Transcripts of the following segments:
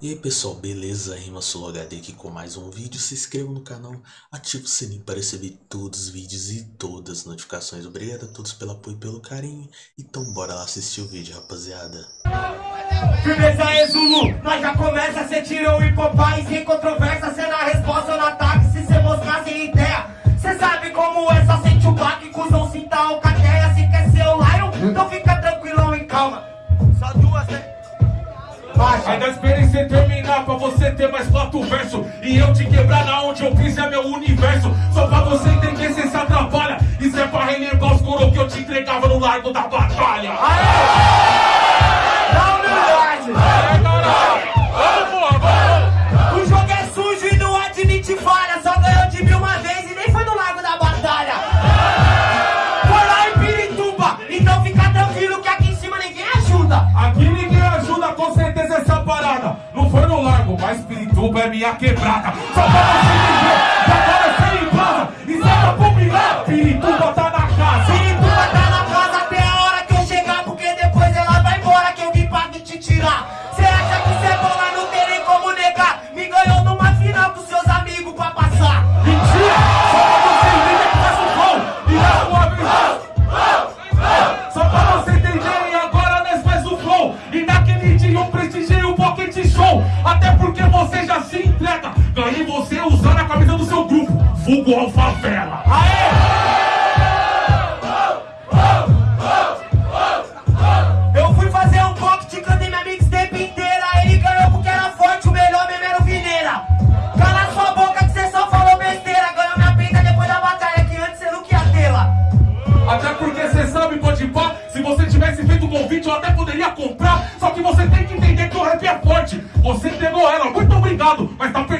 E aí pessoal, beleza? Rima Solo HD aqui com mais um vídeo. Se inscreva no canal, ative o sininho para receber todos os vídeos e todas as notificações. Obrigado a todos pelo apoio e pelo carinho. Então bora lá assistir o vídeo, rapaziada. Firmeza é Zulu, nós já começa, cê tirou e Popeye sem controvérsia, cê na resposta no ataque, se cê mostrar sem ideia. Cê sabe como é, só sente o baque, cuzão, sinta alcateia, se quer ser o Lion, então fica Baixa. Ainda esperei você terminar pra você ter mais quatro versos E eu te quebrar na onde eu fiz é meu universo. Só pra você entender cê se atrapalha. Isso é pra relembrar os coro que eu te entregava no largo da batalha. Dá Pirituba é minha quebrada Só pra você que agora você embrasa E sai pra mirar, Pirituba tá na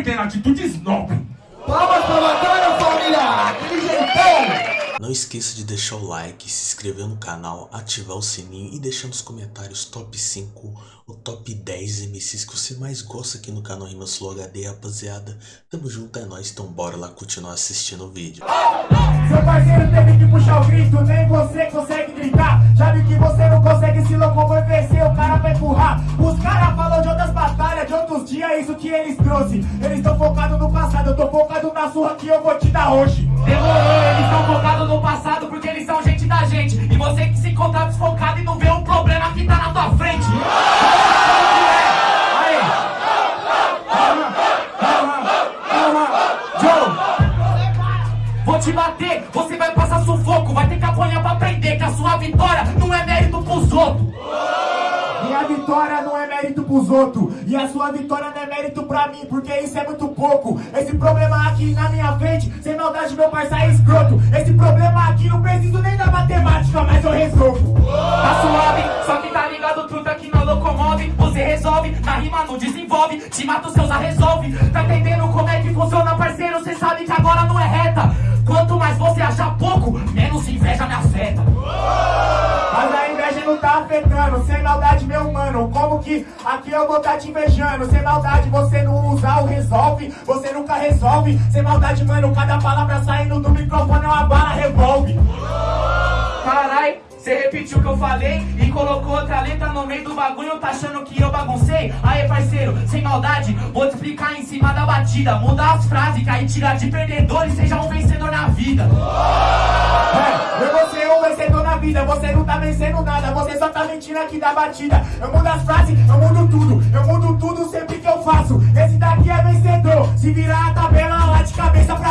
Perdendo atitude snob Palmas pra batalha, família! Aquele jeitão! Não esqueça de deixar o like, se inscrever no canal, ativar o sininho e deixar nos comentários top 5 ou top 10 MCs que você mais gosta aqui no canal Rima Solo HD, rapaziada. Tamo junto, é nóis, então bora lá continuar assistindo o vídeo. Seu parceiro teve que puxar pros outros E a sua vitória não é mérito pra mim Porque isso é muito pouco Esse problema aqui na minha frente Sem maldade meu parceiro é escroto Esse problema aqui não preciso nem da matemática Mas eu resolvo Tá suave, só que tá ligado truta que não locomove. Você resolve, na rima não desenvolve. Te mata os seus a resolve. Tá entendendo como é que funciona, parceiro? Cê sabe que agora não é reta. Quanto mais você achar pouco, menos inveja me afeta. Mas a inveja não tá afetando Sem maldade que aqui eu vou tá te invejando Sem maldade você não usa o resolve. Você nunca resolve. Sem maldade mano Cada palavra saindo do microfone é uma bala revolve. Carai, você repetiu o que eu falei e colocou outra letra no meio do bagulho, tá achando que eu baguncei? Aê, parceiro, sem maldade, vou te explicar em cima da batida. Mudar as frases, que aí tira de perdedor e seja um vencedor na vida. É, eu vou ser um vencedor na vida Você não tá vencendo nada Você só tá mentindo aqui da batida Eu mudo as frases, eu mudo tudo Eu mudo tudo sempre que eu faço Esse daqui é vencedor Se virar a tabela lá de cabeça pra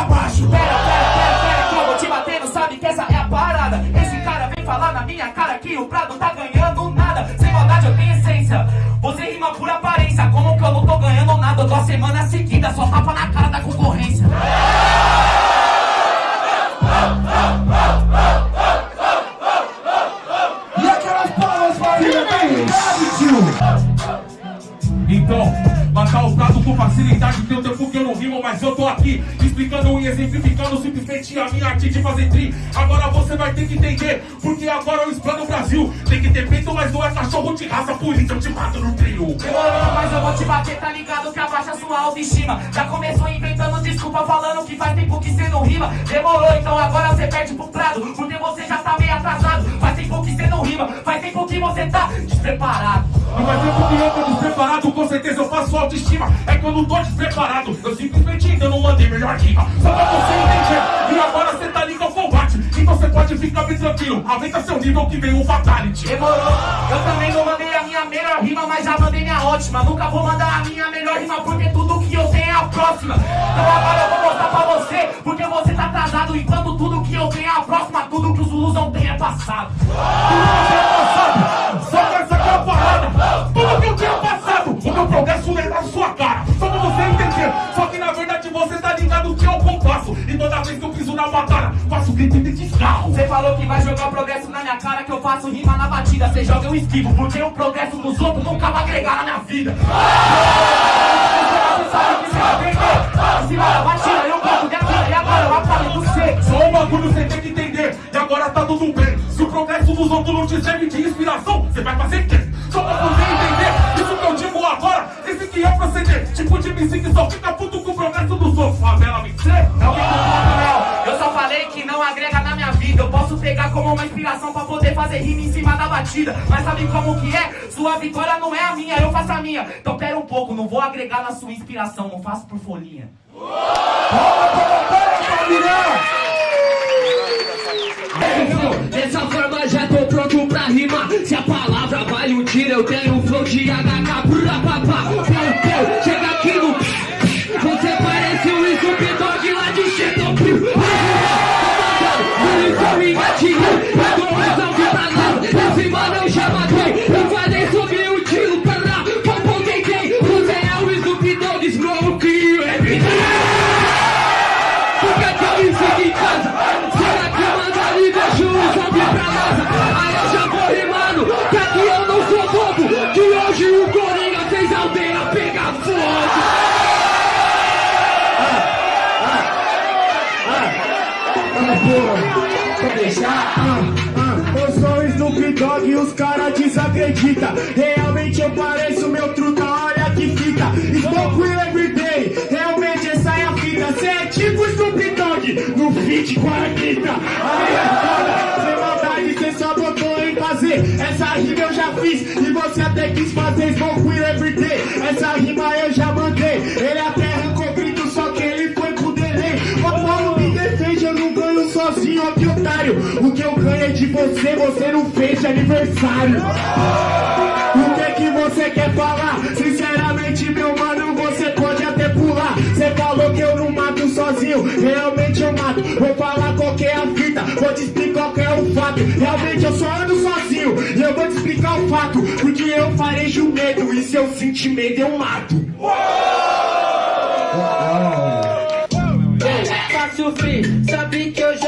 Então, matar o prado com facilidade Tem tempo que eu não rimo, mas eu tô aqui Explicando e exemplificando simplesmente a minha arte de fazer tri. Agora você vai ter que entender Porque agora eu explano o Brasil. Tem que ter peito, mas não é cachorro de raça Por isso eu te mato no trio. Demorou, mas eu vou te bater, tá ligado baixa sua autoestima. Já começou inventando desculpa falando que faz tempo que cê não rima. Demorou, então agora cê perde pro prado. Porque você já tá meio atrasado. Faz tempo que cê não rima, faz tempo que você tá despreparado. Não faz tempo que eu tô despreparado, com certeza eu faço autoestima. É que eu não tô despreparado, eu simplesmente ainda não mandei melhor rima. Só pra você entender, e agora cê tá ligado ao combate. Então você pode ficar bem tranquilo, aumenta seu nível que vem o fatality. Demorou, eu também não mandei minha melhor rima Mas já mandei minha ótima Nunca vou mandar a minha melhor rima Porque tudo que eu tenho é a próxima Então agora eu vou mostrar pra você Porque você tá atrasado Enquanto tudo que eu tenho é a próxima Tudo que os Zulus não têm é passado passado. Só que essa é a parada. Tudo que eu tinha passado, o meu progresso é na sua cara. Só pra você entender. Só que na verdade você tá ligado que é o compasso. E toda vez que eu piso na batalha, faço grito de descarro. Você falou que vai jogar progresso cara Que eu faço rima na batida Você joga eu esquivo Porque o progresso dos outros nunca vai agregar na minha vida Você sabe que Em cima da batida eu boto minha vida E agora eu apago você Só um bagulho você tem que entender. E agora tá tudo bem. Se o progresso dos outros não te serve de inspiração, você vai fazer quê? Só pra você entender. Isso que eu digo agora, esse que é o proceder. Tipo de MC que só fica puto com o progresso dos outros. Favela vencer. Não vem com papo não Eu só falei que não agrega na minha vida. Eu posso pegar como uma inspiração pra poder fazer rima em cima da batida. Mas sabe como que é? Sua vitória não é a minha, eu faço a minha. Então pera um pouco, não vou agregar na sua inspiração Não faço por folhinha. Dessa forma já tô pronto pra rimar. Se a palavra vale um tiro Eu tenho um flow de HK Brá, papá, fico em casa Será que eu mando ali vejo um zumbi pra NASA Aí eu já vou rimando Que aqui eu não sou bobo. Que hoje o Coringa fez a aldeia pegar fogo. Eu sou o Snoop Dogg e os caras desacreditam Realmente eu pareço meu truta, olha que fita. Smoke will everyday, realmente essa é a fita. Cê é tipo Snoop No feat com a Anitta Aí é foda, sem maldade cê só botou em fazer Essa rima eu já fiz e você até quis fazer Smoke will everyday, essa rima eu já mandei. Ele até arrancou grito, só que ele foi pro delay. O Paulo me defende, eu não ganho sozinho, ó que otário. O que eu ganho é de você, você não fez de aniversário. O que que você quer falar? Sinceramente, sozinho, realmente eu mato Vou falar qual é a fita, vou te explicar qual é o fato Realmente eu só ando sozinho, e eu vou te explicar o fato Porque eu farejo medo, e se eu sentir medo eu mato Faço free, sabe que eu já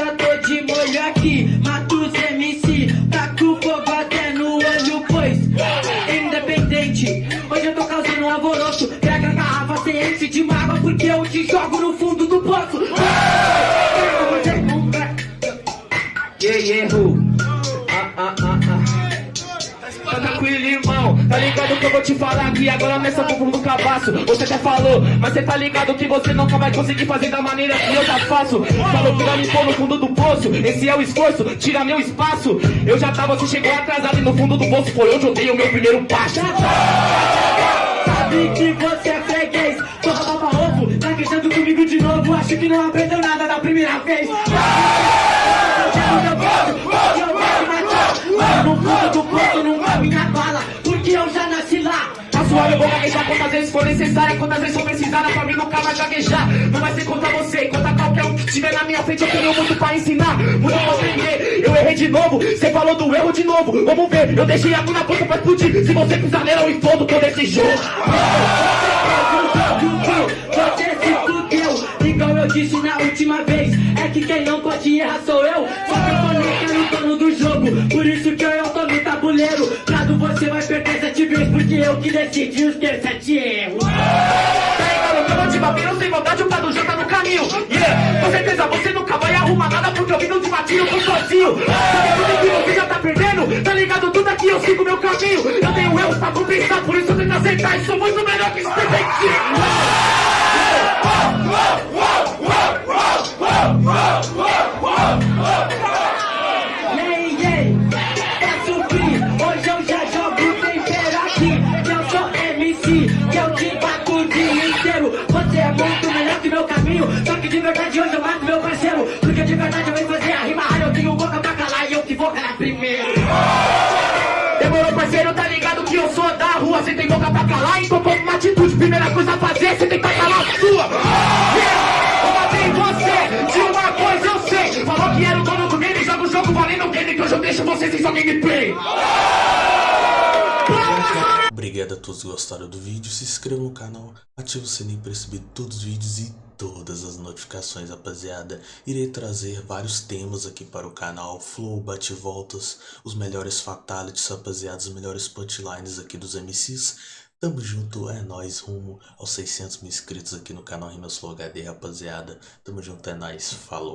tô de ligado que eu vou te falar aqui Agora nessa fundo do cabaço Você até falou, mas cê tá ligado que você nunca vai conseguir fazer da maneira que eu já faço Falou que vai me pôr no fundo do poço Esse é o esforço, tira meu espaço Eu já tava, você chegou atrasado e no fundo do poço Foi onde eu dei o meu primeiro passo Sabe que você é freguês Só baba ovo, tá queixando comigo de novo Acho que não aprendeu nada da primeira vez no fundo do poço não cabe na bala eu vou gaguejar quantas vezes for necessária Quantas vezes for precisada pra mim nunca vai gaguejar. Não vai ser contra você, contra qualquer um que estiver na minha frente Eu tenho muito pra ensinar, muito pra aprender. Eu errei de novo, você falou do erro de novo. Vamos ver, eu deixei a na ponta pra explodir. Se você pisar nela eu explodo todo esse jogo. Você se fudeu, igual eu disse na última vez É que quem não pode errar sou eu. Só que eu tô nem no dono do jogo Por isso que eu tô no tabuleiro eu que decidi os teus sete erros Pega no cano de não tem vontade, o Prado já tá no caminho Yeah, com certeza você nunca vai arrumar nada porque eu vim de batinho, eu tô sozinho. Sabe tudo que você já tá perdendo? Tá ligado tudo aqui, eu sigo meu caminho. Eu tenho erros pra compensar, por isso eu tenho que aceitar. E sou muito melhor que detective. Ei, Demorou, parceiro, tá ligado que eu sou da rua. Você tem boca pra calar, então toma uma atitude. Primeira coisa a fazer, você tem que calar a sua. Eu matei você, de uma coisa eu sei. Falou que era o dono do game, joga o jogo valendo o game. Que hoje eu deixo você sem sua gameplay. Obrigado a todos que gostaram do vídeo, se inscreva no canal, ative o sininho para receber todos os vídeos e todas as notificações, rapaziada. Irei trazer vários temas aqui para o canal, flow, bate-voltas, os melhores fatalities, rapaziada, os melhores punchlines aqui dos MCs. Tamo junto, é nóis, rumo aos 600 mil inscritos aqui no canal Rimas Flow HD, rapaziada. Tamo junto, é nóis, falou.